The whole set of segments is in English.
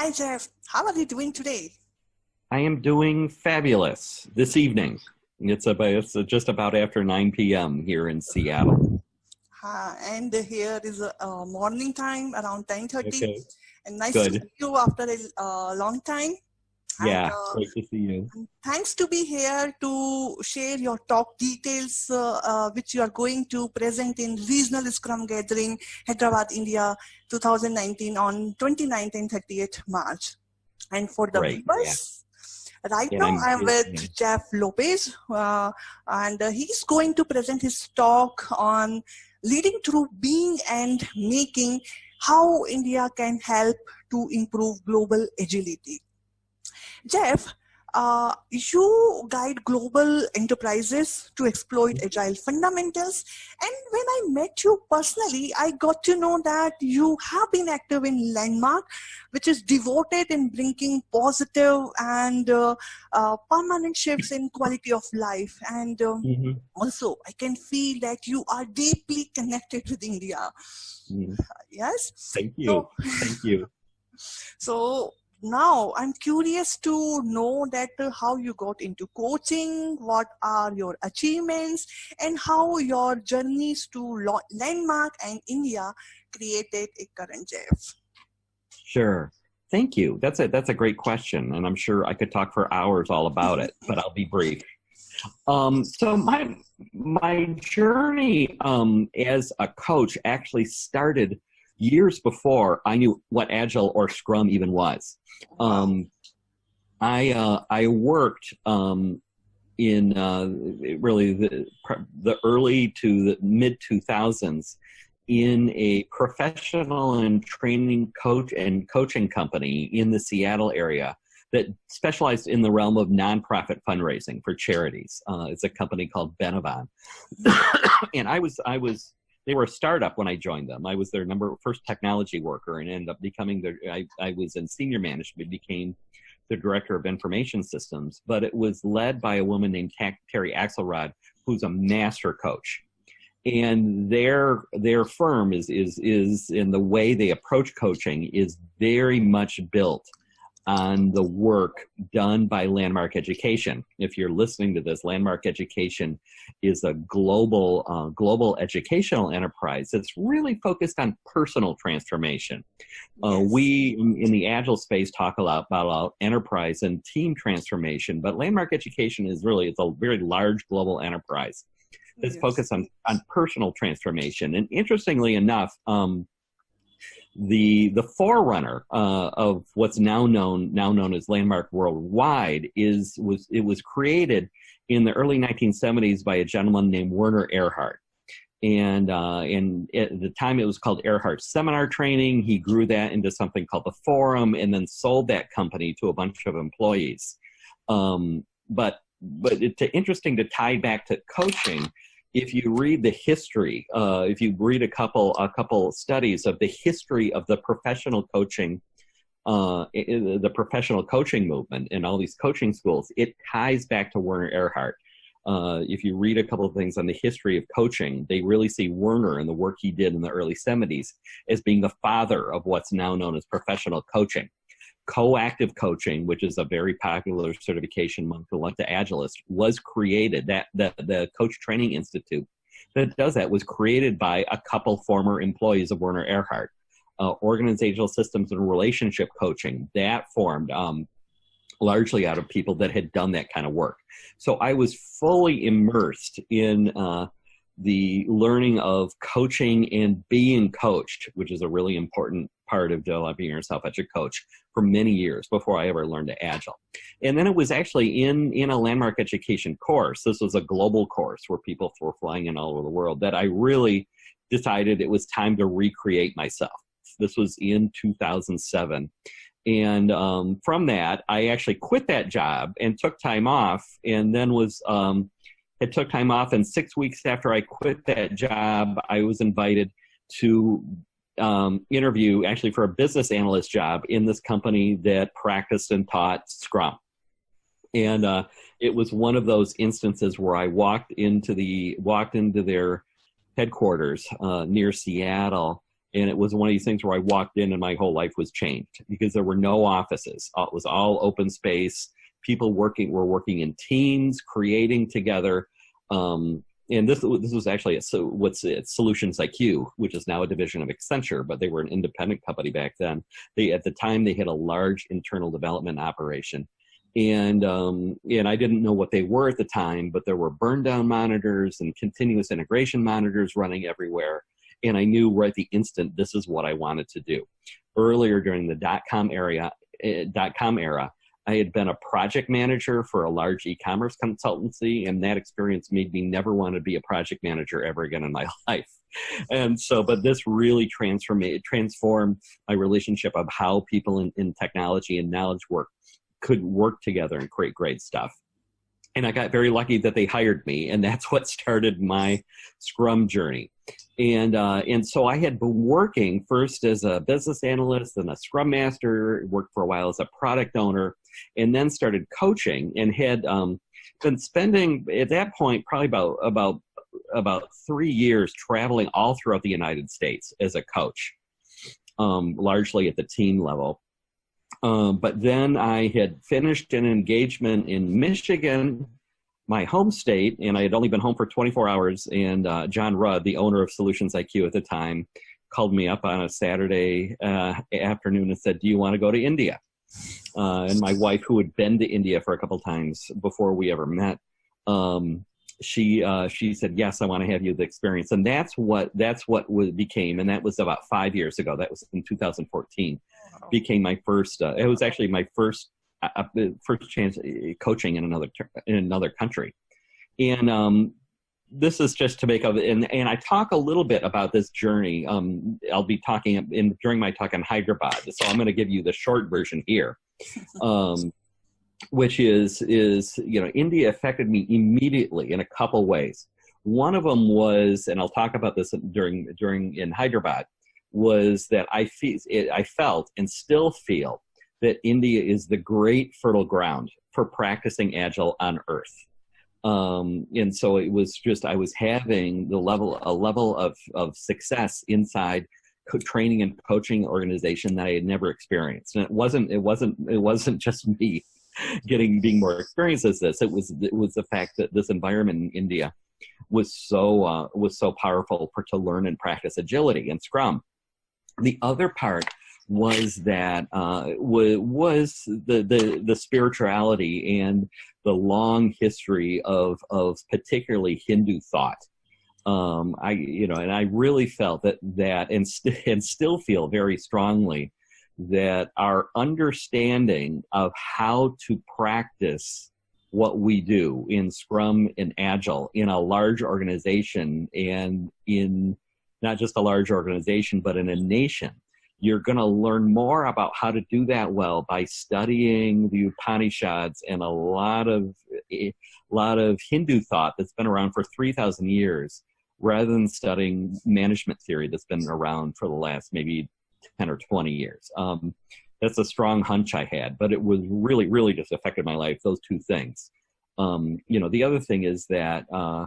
Hi, Jeff. How are you doing today? I am doing fabulous this evening. It's about it's just about after 9 p.m. here in Seattle. Uh, and here is a, uh, morning time around 10:30. Okay. And nice Good. to see you after a uh, long time. Yeah, And, uh, great to see you. thanks to be here to share your talk details, uh, uh, which you are going to present in Regional Scrum Gathering, Hyderabad, India, 2019 on 29th and 30th March. And for the Great, viewers, right Yeah, now I'm I'm with listening. Jeff Lopez, uh, and he's going to present his talk on leading through being and making, how India can help to improve global agility. Jeff, uh, you guide global enterprises to exploit agile fundamentals. And when I met you personally, I got to know that you have been active in Landmark, which is devoted in bringing positive and uh, uh, permanent shifts in quality of life. And um, Mhm, also, I can feel that you are deeply connected with India. mhm. Yes? Thank you. So, Thank you. So now I'm curious to know that uh, how you got into coaching, what are your achievements, and how your journeys to Landmark and India created a current Jeff. Sure. Thank you. That's a that's a great question, and I'm sure I could talk for hours all about it, but I'll be brief. Um, so my my journey um, as a coach actually started years before I knew what Agile or Scrum even was. Um, I uh, I worked um, in uh, really the the early to the mid 2000s in a professional and training coach and coaching company in the Seattle area that specialized in the realm of nonprofit fundraising for charities. Uh, it's a company called Benevon, and I was I was they were a startup when I joined them. I was their number first technology worker and ended up becoming their. I, I was in senior management, became the director of information systems, but it was led by a woman named Terry Axelrod, who's a master coach and their their firm is is is in the way they approach coaching is very much built on the work done by Landmark Education. If you're listening to this, Landmark Education is a global uh, global educational enterprise that's really focused on personal transformation. Uh, Yes. we in in the agile space talk a lot about, about enterprise and team transformation, but Landmark Education is really it's a very large global enterprise that's Yes. focused on, on personal transformation. And interestingly enough, um, the the forerunner uh, of what's now known now known as Landmark Worldwide is was it was created in the early 1970s by a gentleman named Werner Erhard. And uh, and at the time it was called Erhard Seminar Training. He grew that into something called the Forum, and then sold that company to a bunch of employees. Um, but but it's interesting to tie back to coaching if you read the history, uh, if you read a couple a couple studies of the history of the professional coaching, uh, the professional coaching movement and all these coaching schools, it ties back to Werner Erhard. Uh, if you read a couple of things on the history of coaching, they really see Werner and the work he did in the early 70s as being the father of what's now known as professional coaching. Coactive coaching, which is a very popular certification among the Agilist, was created. That the, the Coach Training Institute that does that was created by a couple former employees of Werner Erhard. Uh, organizational systems and relationship coaching that formed um, largely out of people that had done that kind of work. So I was fully immersed in uh, the learning of coaching and being coached, which is a really important part of developing yourself as a coach for many years before I ever learned to agile. And then it was actually in in a landmark education course. This was a global course where people were flying in all over the world that I really decided it was time to recreate myself. This was in 2007. And um, from that, I actually quit that job and took time off, and then was um, it took time off. And six weeks after I quit that job, I was invited to um, interview actually for a business analyst job in this company that practiced and taught Scrum. And uh, it was one of those instances where I walked into the walked into their headquarters uh, near Seattle and it was one of these things where I walked in and my whole life was changed because there were no offices. Uh, it was all open space. People working were working in teams, creating together. Um, and this this was actually a, so what's it, Solutions IQ, which is now a division of Accenture, but they were an independent company back then. They at the time they had a large internal development operation, and um, and I didn't know what they were at the time, but there were burn down monitors and continuous integration monitors running everywhere and I knew right the instant this is what I wanted to do. Earlier during the dot com area, eh, dot com era, I had been a project manager for a large e-commerce consultancy, and that experience made me never want to be a project manager ever again in my life. And so, but this really transformed transformed my relationship of how people in, in technology and knowledge work could work together and create great stuff and I got very lucky that they hired me, and that's what started my Scrum journey. And uh, and so I had been working first as a business analyst and a Scrum master, worked for a while as a product owner, and then started coaching and had um, been spending at that point probably about about about three years traveling all throughout the United States as a coach, um, largely at the team level. Um, but then I had finished an engagement in Michigan, my home state, and I had only been home for 24 hours. And uh, John Rudd, the owner of Solutions IQ at the time, called me up on a Saturday uh, afternoon and said, "Do you want to go to India?" Uh, and my wife, who had been to India for a couple times before we ever met, um, she uh, she said, "Yes, I want to have you the experience." And that's what that's what became, and that was about five years ago. That was in 2014 became my first. Uh, it was actually my first uh, uh first chance uh, coaching in another in another country, and um, this is just to make of. And and I talk a little bit about this journey. Um, I'll be talking in during my talk on Hyderabad, so I'm going to give you the short version here. Um, which is is you know India affected me immediately in a couple ways. One of them was, and I'll talk about this during during in Hyderabad was that I, feel, I felt and still feel that India is the great fertile ground for practicing Agile on Earth. Um, and so it was just I was having the level a level of of success inside training and coaching organization that I had never experienced. And it wasn't it wasn't it wasn't just me getting being more experienced as this. It was it was the fact that this environment in India was so uh, was so powerful for to learn and practice agility and Scrum. The other part was that uh, was the, the the spirituality and the long history of of particularly Hindu thought. Um, I you know, and I really felt that that and st- and still feel very strongly that our understanding of how to practice what we do in Scrum and Agile in a large organization and in not just a large organization, but in a nation. You're going to learn more about how to do that well by studying the Upanishads and a lot of a lot of Hindu thought that's been around for 3,000 years, rather than studying management theory that's been around for the last maybe 10 or 20 years. Um, that's a strong hunch I had, but it was really, really just affected my life. Those two things. Um, you know, the other thing is that uh,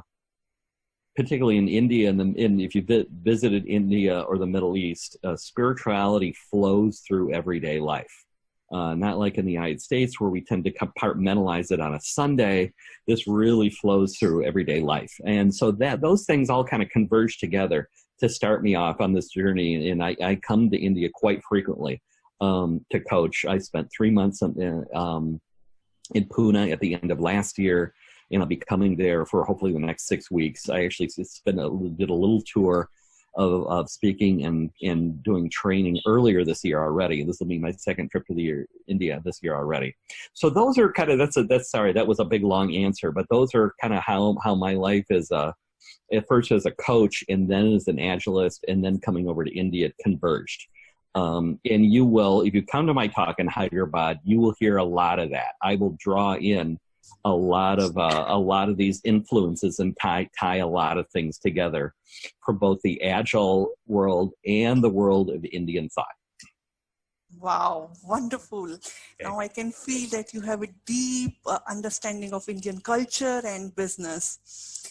particularly in India and, the, and if you vi visited India or the Middle East, uh, spirituality flows through everyday life. Uh, not like in the United States where we tend to compartmentalize it on a Sunday. This really flows through everyday life, and so that those things all kind of converge together to start me off on this journey. And I, I come to India quite frequently um, to coach. I spent three months in, um, in Pune at the end of last year and I'll be coming there for hopefully the next six weeks. I actually spent a, did a little tour of, of speaking and, and doing training earlier this year already. This will be my second trip to the year, India this year already. So those are kind of, that's a, that's, sorry, that was a big long answer, but those are kind of how, how my life is, uh, at first as a coach and then as an agilist and then coming over to India converged. Um, and you will, if you come to my talk in Hyderabad, you will hear a lot of that. I will draw in a lot of uh, a lot of these influences and tie tie a lot of things together for both the agile world and the world of Indian thought. Wow, wonderful. Okay. Now I can feel that you have a deep uh, understanding of Indian culture and business.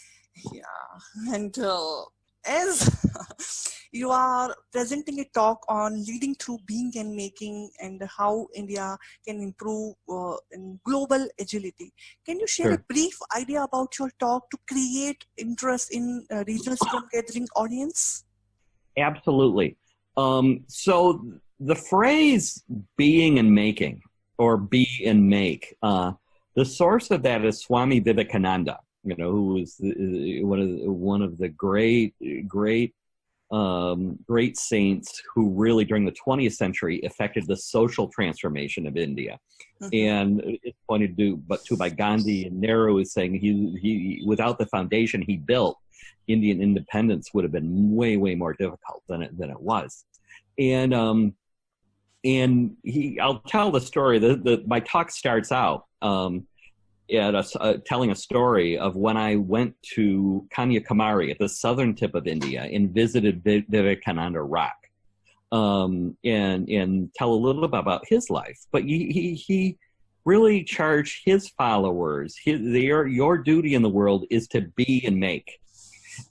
Yeah, and uh, as you are presenting a talk on leading through being and making and how India can improve uh, in global agility. Can you share sure. a brief idea about your talk to create interest in uh, regional Scrum gathering audience? Absolutely. Um, so the phrase being and making or be and make, uh, the source of that is Swami Vivekananda you know, who was the, one of the, one of the great great um, great saints who really during the 20th century affected the social transformation of India. Mm-hmm. And it's pointed to, but to by Gandhi and Nehru is saying he, he, without the foundation he built, Indian independence would have been way, way more difficult than it, than it was. And, um, and he, I'll tell the story. The, the, my talk starts out, um, at a, uh, telling a story of when I went to Kanyakumari at the southern tip of India and visited Vivekananda Rock, um, and and tell a little bit about his life. But he he, he really charged his followers. His, their, your duty in the world is to be and make.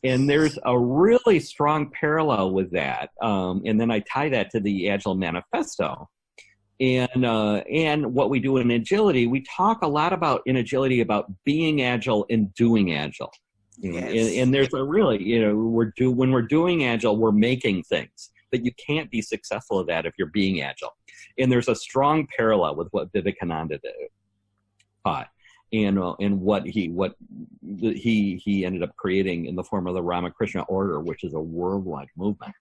And there's a really strong parallel with that. Um, and then I tie that to the Agile Manifesto and uh, and what we do in agility, we talk a lot about in agility about being agile and doing agile. Yes. And, and, there's a really, you know, we're do when we're doing agile, we're making things, but you can't be successful at that if you're being agile. And there's a strong parallel with what Vivekananda taught, and uh, and what he what he he ended up creating in the form of the Ramakrishna Order, which is a worldwide movement.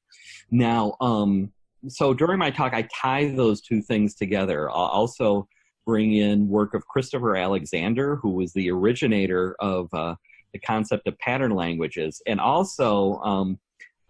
Now, um, so during my talk, I tie those two things together. I'll also bring in work of Christopher Alexander, who was the originator of uh, the concept of pattern languages, and also um,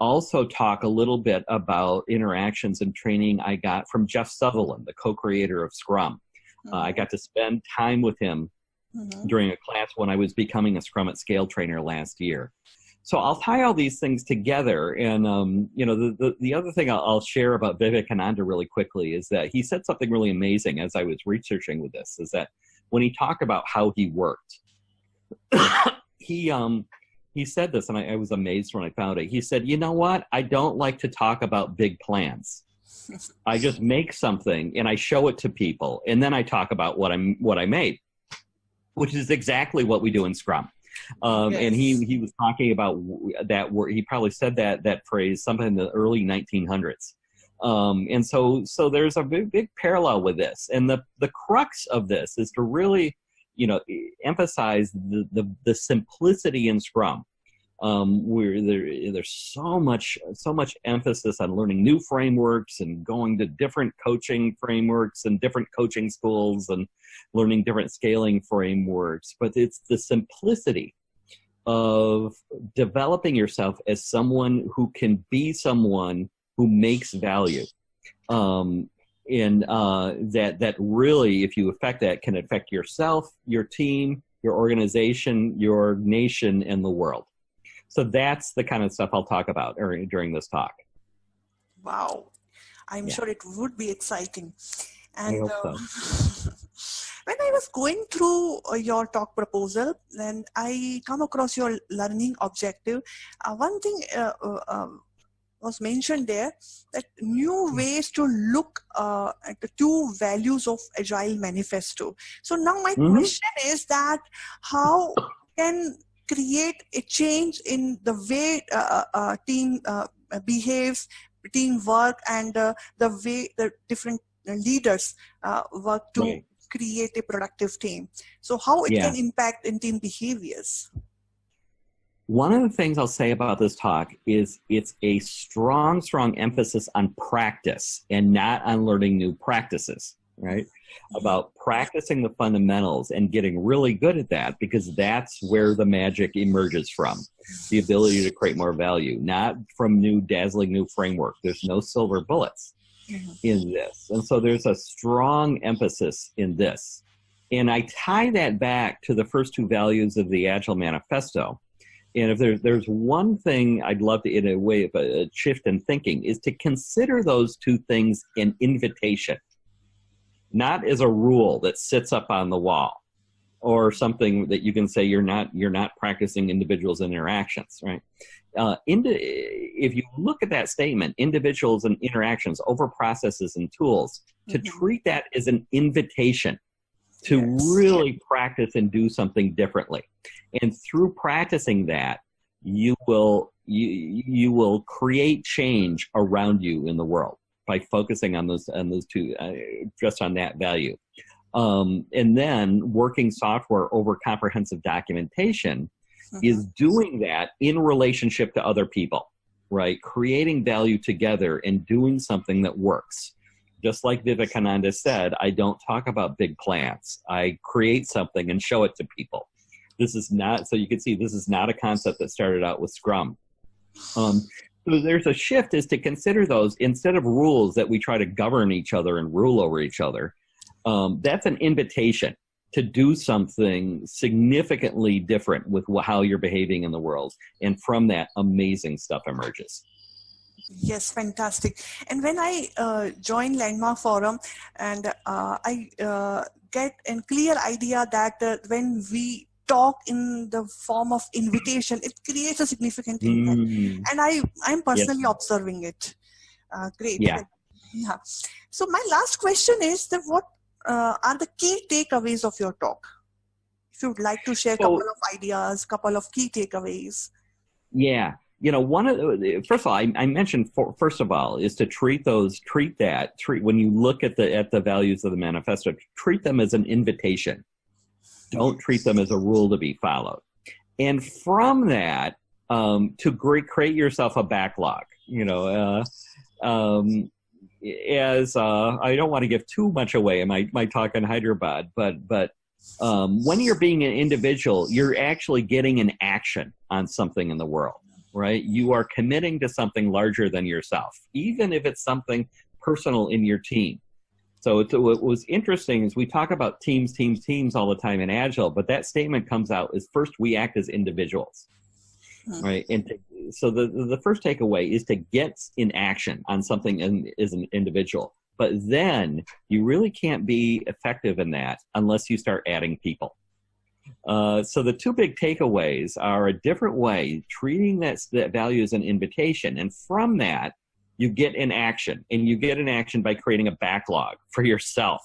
also talk a little bit about interactions and training I got from Jeff Sutherland, the co-creator of Scrum. Mm-hmm. Uh, I got to spend time with him mm-hmm. during a class when I was becoming a Scrum at Scale trainer last year so I'll tie all these things together. And, um, you know, the, the, the other thing I'll, I'll, share about Vivekananda really quickly is that he said something really amazing as I was researching with this, is that when he talked about how he worked, he, um, he said this, and I, I was amazed when I found it. He said, you know what? I don't like to talk about big plans. I just make something and I show it to people, and then I talk about what I'm what I made, which is exactly what we do in Scrum. Um, yes. And he he was talking about that word. He probably said that that phrase sometime in the early 1900s. Um, and so so there's a big big parallel with this. And the the crux of this is to really you know emphasize the the, the simplicity in Scrum um, there, there's so much so much emphasis on learning new frameworks and going to different coaching frameworks and different coaching schools and learning different scaling frameworks. But it's the simplicity of developing yourself as someone who can be someone who makes value. Um, and uh, that that really if you affect that can affect yourself your team your organization your nation and the world so that's the kind of stuff I'll talk about during this talk. Wow. I'm yeah. sure it would be exciting. And I so. when I was going through uh, your talk proposal, then I come across your learning objective. Uh, one thing uh, uh um, was mentioned there that new hmm. ways to look uh, at the two values of agile manifesto so now my mm -hmm. question is that how can create a change in the way uh, uh, uh team uh, behaves, teamwork, and uh, the way the different leaders uh, work to right. create a productive team. So how it yeah. can impact in team behaviors. One of the things I'll say about this talk is it's a strong, strong emphasis on practice and not on learning new practices, right? about practicing the fundamentals and getting really good at that because that's where the magic emerges from the ability to create more value not from new dazzling new framework. There's no silver bullets mm-hmm. in this. And so there's a strong emphasis in this. And i tie that back to the first two values of the agile manifesto. And if there's there's one thing I'd love to, in a way of a, a shift in thinking, is to consider those two things an invitation not as a rule that sits up on the wall or something that you can say you're not you're not practicing individuals and interactions right uh, into, if you look at that statement, individuals and interactions over processes and tools, to mm-hmm. treat that as an invitation to yes. really practice and do something differently. And through practicing that, you will you you will create change around you in the world by focusing on those on those two uh, just on that value. Um, and then working software over comprehensive documentation mm-hmm. is doing that in relationship to other people, right? Creating value together and doing something that works. Just like Vivekananda said, I don't talk about big plans. I create something and show it to people. This is not, so you can see this is not a concept that started out with Scrum. Um, so there's a shift is to consider those instead of rules that we try to govern each other and rule over each other. Um, that's an invitation to do something significantly different with how you're behaving in the world. And from that, amazing stuff emerges. Yes, fantastic. And when I uh, join Landmark Forum and uh, I uh, get a clear idea that uh, when we talk in the form of invitation, it creates a significant impact. Mm. And I, I'm personally yes. observing it. Uh, great. Yeah. Yeah. So my last question is that what uh, are the key takeaways of your talk? If you would like to share a couple of ideas, couple of key takeaways. Yeah. You know, one of the, first of all, I, I mentioned for, first of all is to treat those, treat that, treat when you look at the at the values of the manifesto, treat them as an invitation don't treat them as a rule to be followed. And from that, um, to create yourself a backlog, you know, uh, um, as uh, I don't want to give too much away in my, my talk on Hyderabad, but but um, when you're being an individual, you're actually getting an action on something in the world, right? You are committing to something larger than yourself, even if it's something personal in your team. So it's, what was interesting is we talk about teams, teams, teams all the time in Agile, but that statement comes out is first we act as individuals, right? And to, so the the first takeaway is to get in action on something in, as an individual, but then you really can't be effective in that unless you start adding people. Uh, so the two big takeaways are a different way treating that, that value as an invitation, and from that you get in action and you get in action by creating a backlog for yourself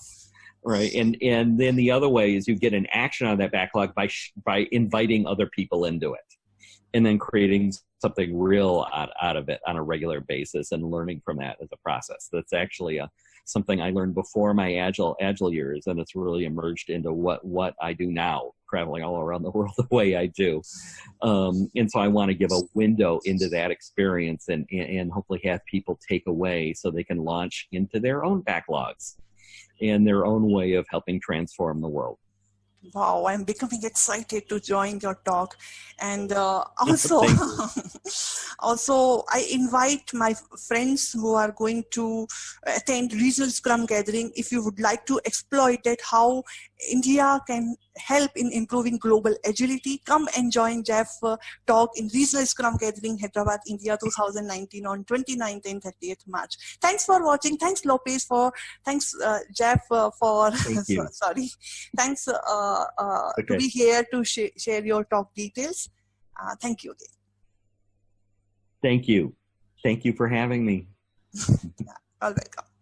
right? And and then the other way is you get an action on that backlog by by inviting other people into it and then creating something real out, out of it on a regular basis and learning from that as a process. That's actually a something I learned before my agile agile years, and it's really emerged into what what I do now, traveling all around the world the way I do. Um, and so I want to give a window into that experience and and hopefully have people take away so they can launch into their own backlogs and their own way of helping transform the world. Wow i'm becoming excited to join your talk. And uh, also also i invite my friends who are going to attend regional scrum gathering. If you would like to exploit it how india can help in improving global agility come and join jeff uh, talk in regional scrum gathering hyderabad india 2019 on 29th and 30th march thanks for watching thanks lopez for thanks uh, jeff uh, for sorry thanks uh, uh, okay. to be here to sh share your talk details. Uh, thank you again. Thank you. Thank you for having me. yeah, all welcome.